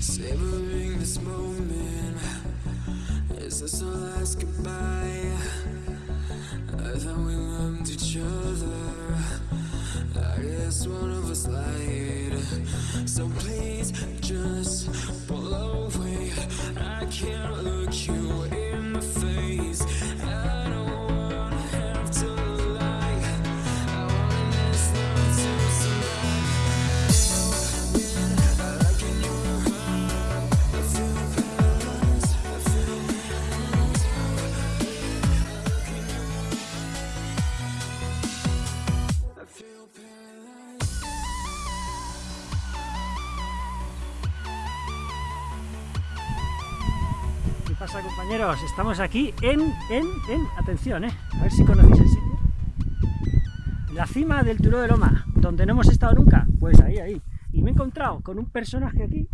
Savoring this moment. Is this our last goodbye? I thought we loved each other. I guess one of us lied. So please just pull away. I can't look you pasa compañeros? Estamos aquí en, en, en, atención, ¿eh? a ver si conocéis el sitio. La cima del Turó de Loma, donde no hemos estado nunca, pues ahí, ahí. Y me he encontrado con un personaje aquí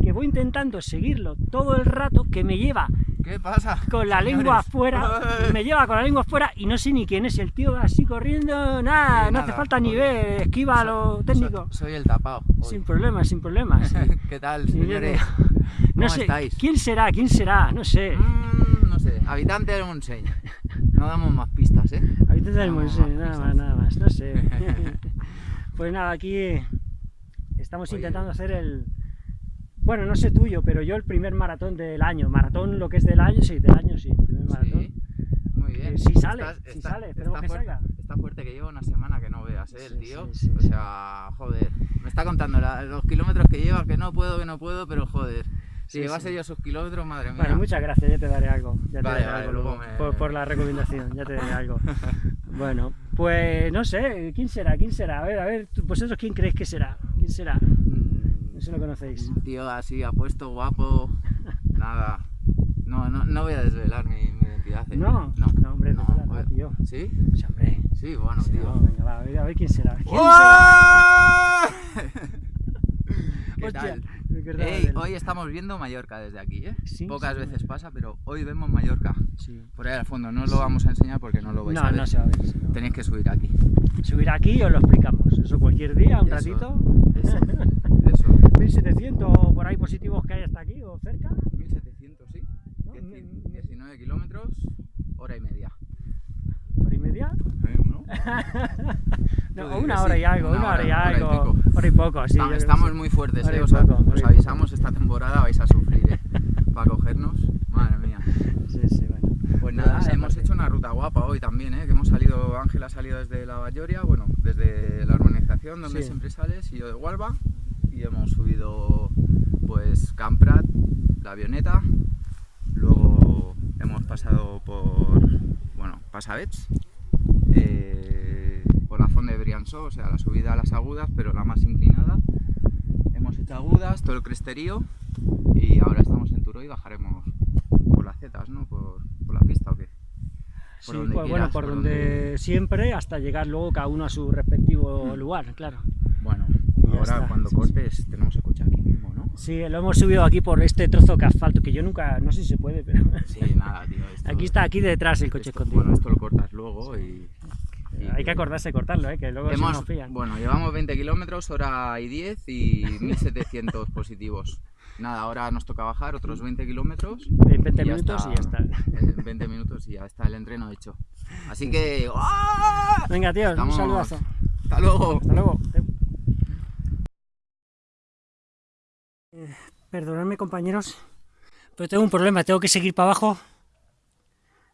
que voy intentando seguirlo todo el rato, que me lleva ¿Qué pasa? con la señores? lengua afuera, me lleva con la lengua afuera y no sé ni quién es el tío va así corriendo, nada, no hace falta ni ver, esquiva lo técnico. Soy, soy el tapado. hoy. Sin problemas, sin problemas. sí. ¿Qué tal, señores? No ¿Cómo sé, estáis? ¿quién será? ¿Quién será? No sé. Mm, no sé, habitante de Montseny. No damos más pistas, ¿eh? Damos tenemos, más eh, nada pistas. más, nada más, no sé. pues nada, aquí eh, estamos Oye. intentando hacer el... Bueno, no sé tuyo, pero yo el primer maratón del año. Maratón, lo que es del año, sí, del año sí, primer maratón. Sí, muy bien. Eh, sí sale, sí sale, esperemos que fuerte, salga. Está fuerte que lleva una semana que no veas, ¿eh? El Sí, tío. sí, sí, o sea, joder. Me está contando la- los kilómetros que lleva, que no puedo, que no puedo, pero joder. Si Sí, llevase sí. yo sus kilómetros, madre mía. Bueno, muchas gracias, ya te daré algo. Ya te Vale, daré vale, algo luego me- por, por la recomendación, ya te daré algo. bueno, pues no sé, ¿quién será? ¿Quién será? A ver, a ver, vosotros quién creéis que será? ¿Quién será? Mm, No sé si lo conocéis. Un tío así apuesto, guapo. Nada. No, no, no voy a desvelar mi, mi identidad. ¿eh? No, no, no, hombre, no, joder. tío. ¿Sí? Sí, hombre. Sí, bueno, Sí, tío. no, venga, va, a ver, a ver quién será. ¿Quién ¡Uah! ¿Qué Hostia, tal? Ey, hoy estamos viendo Mallorca desde aquí, ¿eh? Sí, Pocas sí, veces pasa, pero hoy vemos Mallorca. Sí. Por ahí al fondo, no os lo vamos a enseñar porque no lo vais No, a ver. no se va a ver. sí, no. Tenéis que subir aquí. Subir aquí y os lo explicamos. Eso cualquier día, un Eso, ratito. Eso, eso. 1700 por ahí positivos que hay hasta aquí o cerca. 1700, sí. ¿no? Dieci- 19 kilómetros, hora y media. ¿Hora y media? ¿Eh? ¿No? No, una hora sí, y algo, una una hora y hora, hora y algo. Hora y poco, sí. Estamos, muy fuertes, ¿eh? Os, poco, avisamos, esta temporada vais a sufrir, ¿eh? Para cogernos. Madre mía. Sí, sí, bueno. Pues nada, esa hemos hecho una ruta guapa hoy también, ¿eh? Que hemos salido, Ángel ha salido desde la Bayoria, bueno, desde la urbanización donde Sí. siempre sales, y yo de Hualba, y hemos subido, pues, Camprat, la avioneta, luego hemos pasado por, bueno, Pasavets, eh, por la zona de Briançó, o sea, la subida a las agudas, pero la más inclinada. Hemos hecho agudas, todo el cresterío, y ahora estamos en Turó y bajaremos por las zetas, ¿no? Por, por la pista o qué. Sí, donde pues, bueno, quieras, por por donde siempre, hasta llegar luego cada uno a su respectivo lugar, claro. Bueno, Y ahora está, cuando sí, sí. cortes tenemos el coche aquí mismo, ¿no? Sí, lo hemos subido aquí por este trozo de asfalto, que yo nunca, no sé si se puede, pero Sí, nada, tío. esto- aquí está, aquí detrás el coche esto- escondido. Bueno, esto lo cortas luego y... Hay que acordarse de cortarlo, ¿eh? que luego se nos pillan. bueno, llevamos 20 kilómetros, hora y 10 y 1700 positivos. Nada, ahora nos toca bajar otros 20 kilómetros. En 20 y ya minutos y ya está. En 20 minutos y ya está el entreno hecho. Así que... ¡ah! Venga, tío, Estamos- un saludazo. ¡Hasta luego! Hasta luego. Eh, Perdonadme, compañeros, pero tengo un problema. Tengo que seguir para abajo.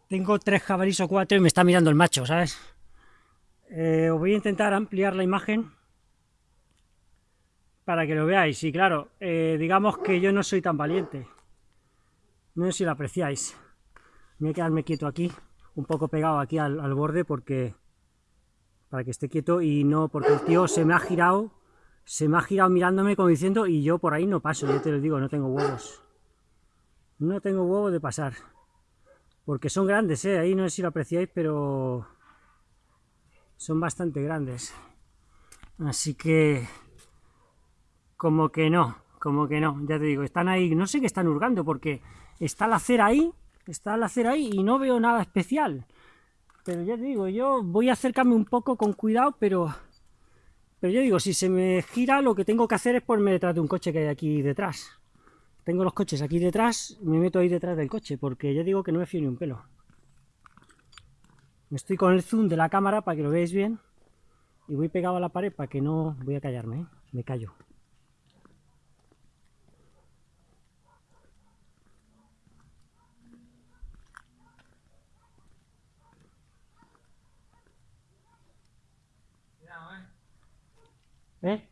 Tengo tres jabalíes o cuatro y me está mirando el macho, ¿sabes? Eh, os voy a intentar ampliar la imagen para que lo veáis. Y claro, eh, digamos que yo no soy tan valiente. No sé si lo apreciáis. Voy a quedarme quieto aquí, un poco pegado aquí al, al borde porque para que esté quieto y no, porque el tío se me ha girado, se me ha girado mirándome como diciendo y yo por ahí no paso, yo te lo digo, no tengo huevos. No tengo huevos de pasar. Porque son grandes, ¿eh? ahí no sé si lo apreciáis, pero son bastante grandes. Así que, como que no, como que no, ya te digo, están ahí, no sé qué están hurgando, porque está la acera ahí, está la acera ahí y no veo nada especial. Pero ya te digo, yo voy a acercarme un poco con cuidado, pero... Pero yo digo, si se me gira, lo que tengo que hacer es ponerme detrás de un coche que hay aquí detrás. tengo los coches aquí detrás, me meto ahí detrás del coche, porque ya digo que no me fío ni un pelo. Estoy con el zoom de la cámara para que lo veáis bien, y voy pegado a la pared para que no... voy a callarme, ¿eh? me callo. ¿Eh?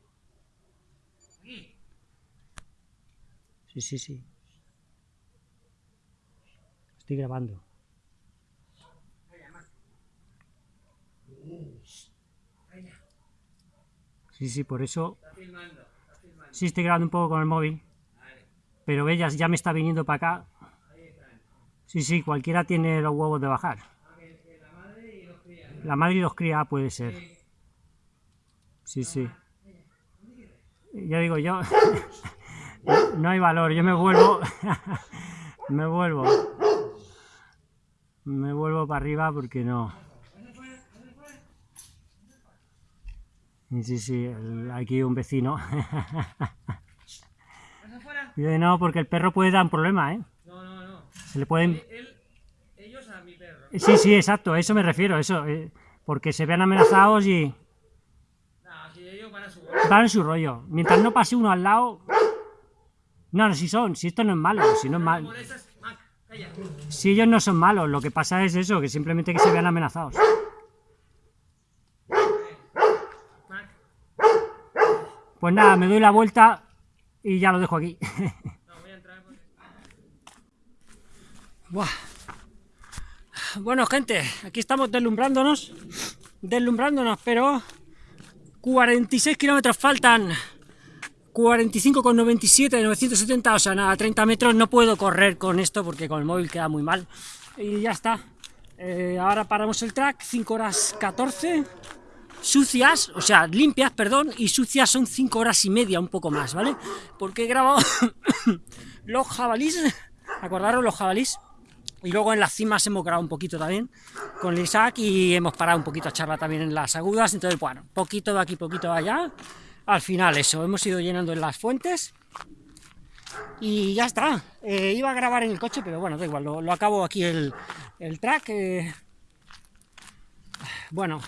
Sí, sí, sí. Estoy grabando. Sí, sí, por eso... Sí, estoy grabando un poco con el móvil. Pero ellas ya me está viniendo para acá. Sí, sí, cualquiera tiene los huevos de bajar. La madre y los cría puede ser. Sí, sí. Ya digo yo... No hay valor, yo me vuelvo... me vuelvo. Me vuelvo para arriba porque no... Sí, sí, el- aquí un vecino. Yo no, porque el perro puede dar un problema, ¿eh? No, no, no. Se le pueden... Él, ellos a mi perro. Sí, sí, exacto, a eso me refiero, eso. eh, porque se vean amenazados y No, si ellos van a su van en su rollo. Mientras no pase uno al lado... No, no, si son, si esto no es malo, si no es malo. Si ellos no son malos, lo que pasa es eso, que simplemente que se vean amenazados. Pues nada, me doy la vuelta y ya lo dejo aquí. Bueno, gente, aquí estamos deslumbrándonos, deslumbrándonos, pero 46 kilómetros faltan, 45,97 de 970, o sea, nada, 30 metros, no puedo correr con esto porque con el móvil queda muy mal. Y ya está. Eh, ahora paramos el track, 5 horas 14, sucias, o sea, limpias, perdón, y sucias son 5 horas y media, un poco más, ¿vale? Porque he grabado los jabalís, acordaros los jabalís, y luego en las cimas hemos grabado un poquito también con el Isaac y hemos parado un poquito a charla también en las agudas, entonces bueno, poquito de aquí, poquito de allá, al final eso, hemos ido llenando en las fuentes y ya está, Eh, iba a grabar en el coche, pero bueno, da igual, lo, acabo aquí el, el track, eh, bueno,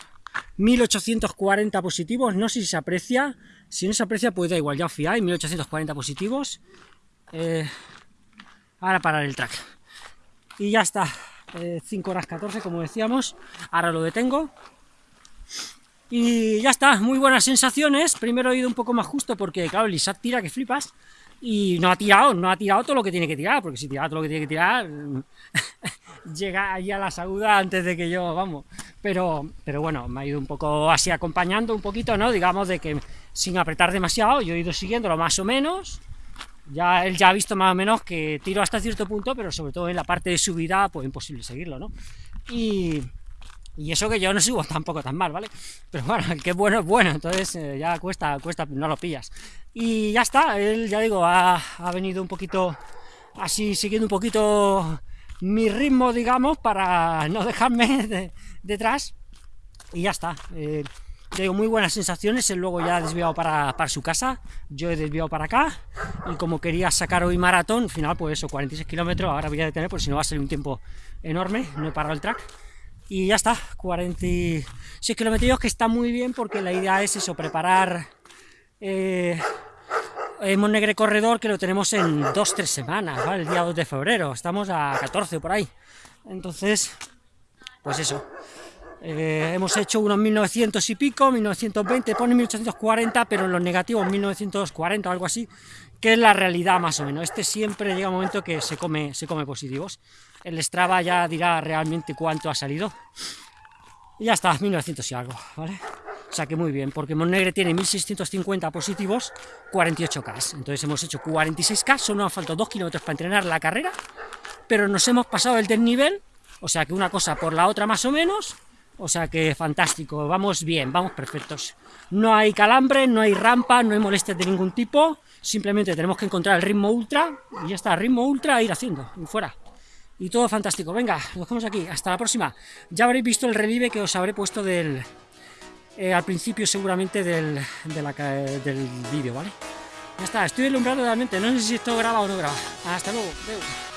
1840 positivos, no sé si se aprecia, si no se aprecia pues da igual, ya os fiáis, 1840 positivos, Eh, ahora parar el track. Y ya está, eh, 5 horas 14 como decíamos, ahora lo detengo. Y ya está, muy buenas sensaciones, primero he ido un poco más justo porque claro, el Isaac tira que flipas. Y no ha tirado, no ha tirado todo lo que tiene que tirar, porque si tira todo lo que tiene que tirar, llega ahí a la saguda antes de que yo, vamos. Pero, pero bueno, me ha ido un poco así acompañando un poquito, ¿no? Digamos de que sin apretar demasiado, yo he ido siguiéndolo más o menos. Ya él ya ha visto más o menos que tiro hasta cierto punto, pero sobre todo en la parte de subida, pues imposible seguirlo, ¿no? Y, y eso que yo no subo tampoco tan mal, ¿vale? Pero bueno, el que bueno es bueno, entonces eh, ya cuesta, cuesta, no lo pillas. Y ya está, él, ya digo, ha, ha venido un poquito así, siguiendo un poquito mi ritmo, digamos, para no dejarme de- detrás. Y ya está. eh, digo, muy buenas sensaciones, él luego ya ha desviado para, para su casa, yo he desviado para acá, y como quería sacar hoy maratón, al final pues eso, 46 kilómetros, ahora voy a detener, porque si no va a ser un tiempo enorme, no he parado el track, y ya está, 46 kilómetros que está muy bien porque la idea es eso, preparar eh, el Monegre Corredor que lo tenemos en 2-3 semanas, ¿vale? el día 2 de febrero, estamos a 14 por ahí, entonces, pues eso, eh, hemos hecho unos 1900 y pico, 1920, pone 1840, pero en los negativos 1940 o algo así, que es la realidad más o menos. Este siempre llega un momento que se come, se come positivos. El Strava ya dirá realmente cuánto ha salido. Y ya está, 1900 y algo, ¿vale? O sea que muy bien, porque Monegre tiene 1650 positivos, 48K. Entonces hemos hecho 46K, solo nos faltan 2 kilómetros para entrenar la carrera, pero nos hemos pasado el desnivel, o sea que una cosa por la otra más o menos, o sea que fantástico, vamos bien, vamos perfectos. No hay calambre, no hay rampa, no hay molestias de ningún tipo, simplemente tenemos que encontrar el ritmo ultra, y ya está, ritmo ultra a ir haciendo, y fuera. Y todo fantástico, venga, nos vemos aquí, hasta la próxima. Ya habréis visto el relieve que os habré puesto del, eh, al principio seguramente del, de del vídeo, ¿vale? Ya está, estoy deslumbrado realmente. No sé si esto graba o no graba. Hasta luego. Adeu.